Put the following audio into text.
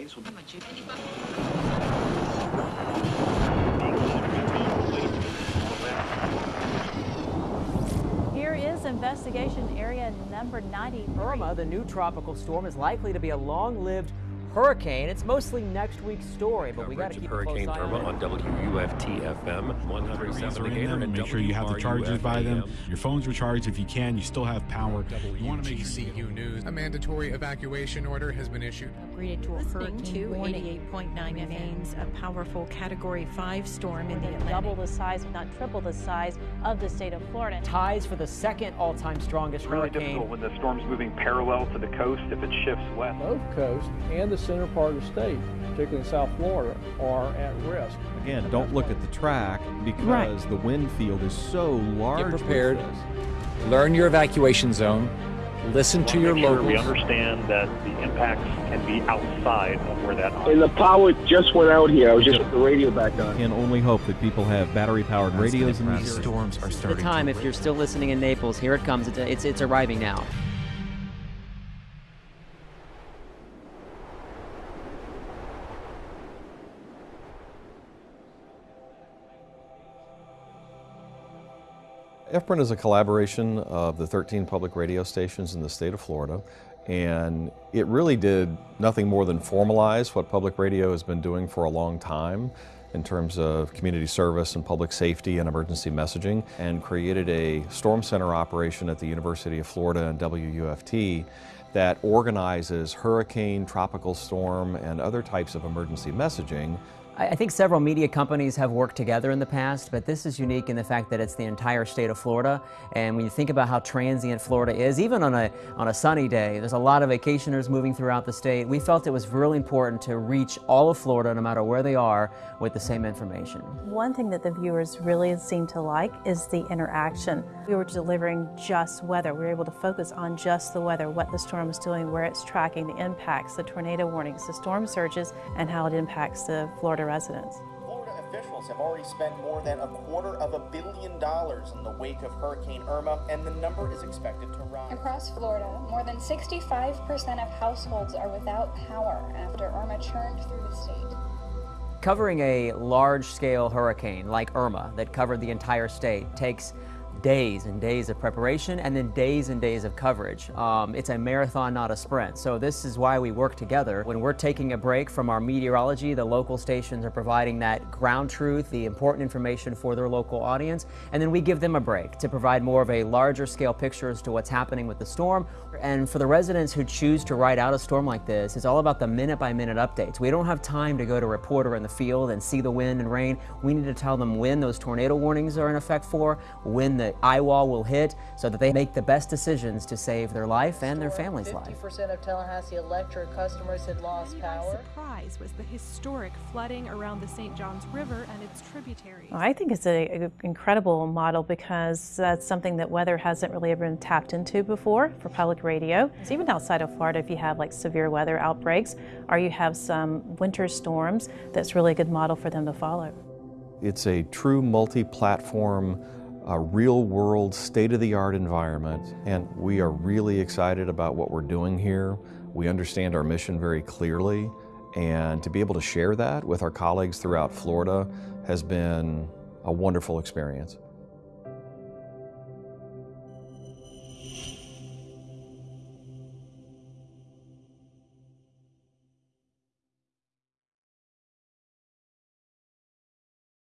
warnings will Here is investigation area number 90. Irma, the new tropical storm, is likely to be a long-lived hurricane. It's mostly next week's story, but we got to keep Hurricane a close eye Irma on on. WUFT FM 100 South are in Indicator them. and Make sure you have the chargers by them. Your phones are charged if you can. You still have power. You want to make sure WGCU News. A mandatory evacuation order has been issued. upgraded to a hurricane to warning. 88.9 remains a powerful Category 5 storm in the Atlantic. Double the size, if not triple the size of the state of Florida. Ties for the second all-time strongest really hurricane. difficult when the storm's moving parallel to the coast if it shifts west. both coast and the center part of the state, particularly in South Florida, are at risk. Again, don't look at the track because the wind field is so large. with prepared. Learn your evacuation zone. Listen to your make sure we understand that the impacts can be outside of where that And the power just went out here. I was just with the radio back on. Can only hope that people have battery-powered radios in these areas. storms are starting. The time, to if you're still listening in Naples, here it comes. It's, it's, it's arriving now. FPREN is a collaboration of the 13 public radio stations in the state of Florida, and it really did nothing more than formalize what public radio has been doing for a long time in terms of community service and public safety and emergency messaging, and created a storm center operation at the University of Florida and WUFT that organizes hurricane, tropical storm, and other types of emergency messaging I think several media companies have worked together in the past, but this is unique in the fact that it's the entire state of Florida. And when you think about how transient Florida is, even on a, on a sunny day, there's a lot of vacationers moving throughout the state. We felt it was really important to reach all of Florida, no matter where they are, with the same information. One thing that the viewers really seem to like is the interaction. We were delivering just weather. We were able to focus on just the weather, what the storm is doing, where it's tracking, the impacts, the tornado warnings, the storm surges, and how it impacts the Florida residents. Florida officials have already spent more than a quarter of a billion dollars in the wake of Hurricane Irma, and the number is expected to rise. Across Florida, more than 65% of households are without power after Irma churned through the state. Covering a large-scale hurricane like Irma that covered the entire state takes days and days of preparation and then days and days of coverage. Um, it's a marathon, not a sprint. So this is why we work together. When we're taking a break from our meteorology, the local stations are providing that ground truth, the important information for their local audience, and then we give them a break to provide more of a larger scale picture as to what's happening with the storm. And for the residents who choose to ride out a storm like this, it's all about the minute by minute updates. We don't have time to go to a reporter in the field and see the wind and rain. We need to tell them when those tornado warnings are in effect for, when the eye wall will hit, so that they make the best decisions to save their life and their family's life. 50% of Tallahassee Electric customers had lost power. surprise was the historic flooding around the St. Johns River and its tributaries. I think it's an incredible model because that's something that weather hasn't really ever been tapped into before for public radio. So even outside of Florida, if you have like severe weather outbreaks or you have some winter storms, that's really a good model for them to follow. It's a true multi-platform, uh, real-world, state-of-the-art environment, and we are really excited about what we're doing here. We understand our mission very clearly, and to be able to share that with our colleagues throughout Florida has been a wonderful experience.